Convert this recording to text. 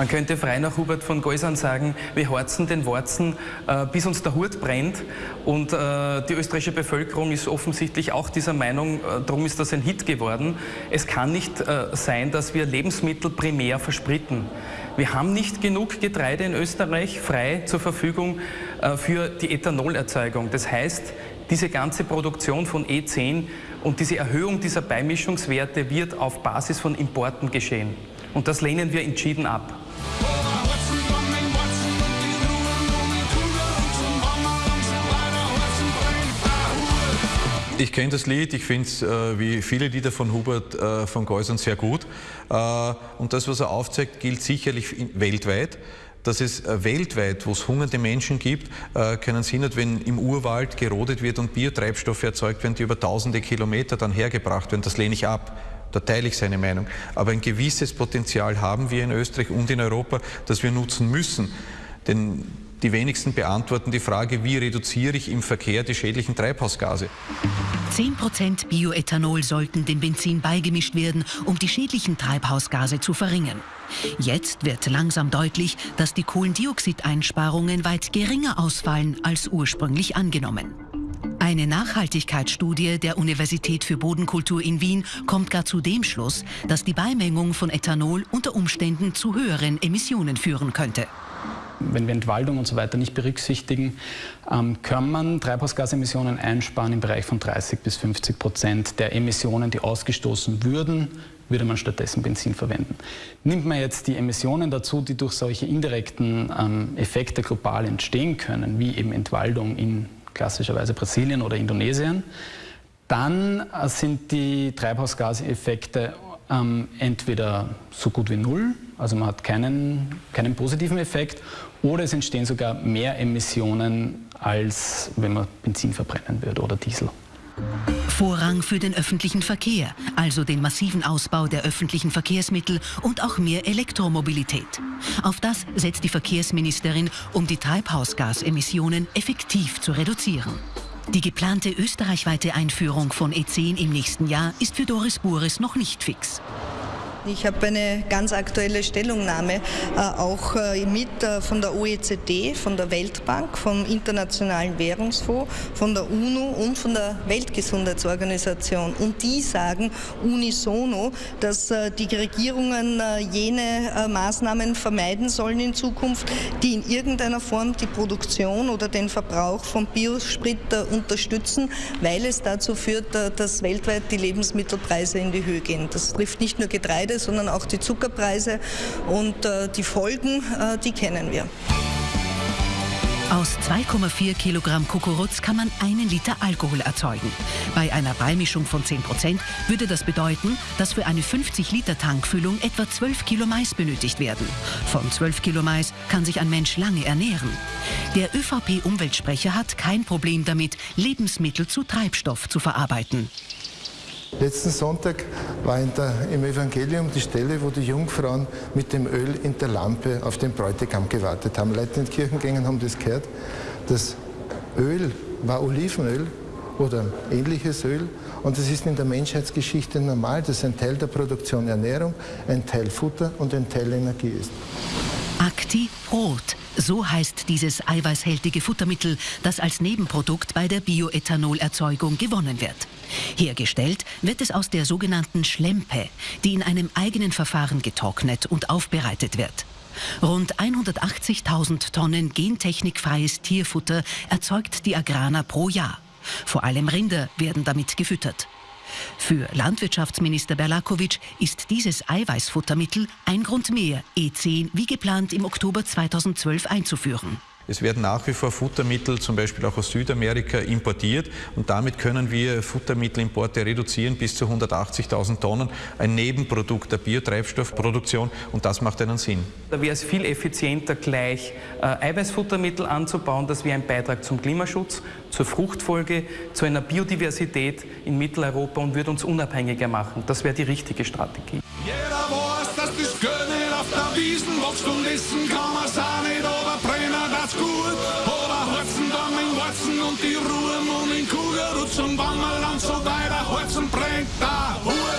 Man könnte frei nach Hubert von Geusern sagen, wir horzen den Worzen, äh, bis uns der Hut brennt. Und äh, die österreichische Bevölkerung ist offensichtlich auch dieser Meinung, äh, darum ist das ein Hit geworden. Es kann nicht äh, sein, dass wir Lebensmittel primär verspritten. Wir haben nicht genug Getreide in Österreich frei zur Verfügung äh, für die Ethanolerzeugung. Das heißt, diese ganze Produktion von E10 und diese Erhöhung dieser Beimischungswerte wird auf Basis von Importen geschehen. Und das lehnen wir entschieden ab. Ich kenne das Lied, ich finde es äh, wie viele Lieder von Hubert äh, von Geusern sehr gut. Äh, und das, was er aufzeigt, gilt sicherlich weltweit dass es äh, weltweit, wo es hungernde Menschen gibt, äh, keinen Sinn hat, wenn im Urwald gerodet wird und Biotreibstoffe erzeugt werden, die über tausende Kilometer dann hergebracht werden. Das lehne ich ab. Da teile ich seine Meinung. Aber ein gewisses Potenzial haben wir in Österreich und in Europa, das wir nutzen müssen. Denn die wenigsten beantworten die Frage, wie reduziere ich im Verkehr die schädlichen Treibhausgase. 10% Bioethanol sollten dem Benzin beigemischt werden, um die schädlichen Treibhausgase zu verringern. Jetzt wird langsam deutlich, dass die Kohlendioxideinsparungen weit geringer ausfallen als ursprünglich angenommen. Eine Nachhaltigkeitsstudie der Universität für Bodenkultur in Wien kommt gar zu dem Schluss, dass die Beimengung von Ethanol unter Umständen zu höheren Emissionen führen könnte wenn wir Entwaldung und so weiter nicht berücksichtigen, ähm, kann man Treibhausgasemissionen einsparen im Bereich von 30 bis 50 Prozent der Emissionen, die ausgestoßen würden, würde man stattdessen Benzin verwenden. Nimmt man jetzt die Emissionen dazu, die durch solche indirekten ähm, Effekte global entstehen können, wie eben Entwaldung in klassischerweise Brasilien oder Indonesien, dann äh, sind die Treibhausgaseffekte ähm, entweder so gut wie null, also man hat keinen, keinen positiven Effekt, oder es entstehen sogar mehr Emissionen, als wenn man Benzin verbrennen würde oder Diesel. Vorrang für den öffentlichen Verkehr, also den massiven Ausbau der öffentlichen Verkehrsmittel und auch mehr Elektromobilität. Auf das setzt die Verkehrsministerin, um die Treibhausgasemissionen effektiv zu reduzieren. Die geplante österreichweite Einführung von E10 im nächsten Jahr ist für Doris Bures noch nicht fix. Ich habe eine ganz aktuelle Stellungnahme äh, auch äh, mit äh, von der OECD, von der Weltbank, vom Internationalen Währungsfonds, von der UNO und von der Weltgesundheitsorganisation. Und die sagen unisono, dass die Regierungen jene Maßnahmen vermeiden sollen in Zukunft, die in irgendeiner Form die Produktion oder den Verbrauch von Biosprit unterstützen, weil es dazu führt, dass weltweit die Lebensmittelpreise in die Höhe gehen. Das trifft nicht nur Getreide, Getreide, sondern auch die Zuckerpreise und äh, die Folgen, äh, die kennen wir. Aus 2,4 Kilogramm Kukuruz kann man einen Liter Alkohol erzeugen. Bei einer Beimischung von 10 Prozent würde das bedeuten, dass für eine 50 Liter Tankfüllung etwa 12 Kilo Mais benötigt werden. Von 12 Kilo Mais kann sich ein Mensch lange ernähren. Der ÖVP-Umweltsprecher hat kein Problem damit, Lebensmittel zu Treibstoff zu verarbeiten. Letzten Sonntag war der, im Evangelium die Stelle, wo die Jungfrauen mit dem Öl in der Lampe auf den Bräutigam gewartet haben. Leute in den Kirchengängen haben das gehört. Das Öl war Olivenöl oder ähnliches Öl. Und es ist in der Menschheitsgeschichte normal, dass ein Teil der Produktion Ernährung, ein Teil Futter und ein Teil Energie ist. Acti Rot. So heißt dieses eiweißhältige Futtermittel, das als Nebenprodukt bei der Bioethanolerzeugung gewonnen wird. Hergestellt wird es aus der sogenannten Schlempe, die in einem eigenen Verfahren getrocknet und aufbereitet wird. Rund 180.000 Tonnen gentechnikfreies Tierfutter erzeugt die Agrana pro Jahr. Vor allem Rinder werden damit gefüttert. Für Landwirtschaftsminister Berlakovic ist dieses Eiweißfuttermittel ein Grund mehr, E10 wie geplant im Oktober 2012 einzuführen. Es werden nach wie vor Futtermittel, zum Beispiel auch aus Südamerika, importiert und damit können wir Futtermittelimporte reduzieren bis zu 180.000 Tonnen, ein Nebenprodukt der Biotreibstoffproduktion und das macht einen Sinn. Da wäre es viel effizienter, gleich äh, Eiweißfuttermittel anzubauen. Das wäre ein Beitrag zum Klimaschutz, zur Fruchtfolge, zu einer Biodiversität in Mitteleuropa und würde uns unabhängiger machen. Das wäre die richtige Strategie. Jeder der Wiesen, machst du Nissen, kann man's auch nicht, aber brennen das gut. Aber Holzen dann mit Holzen und die Ruhe und in Kugel rutschen, wenn man lang so weiter Holzen brennt, da Ruhe.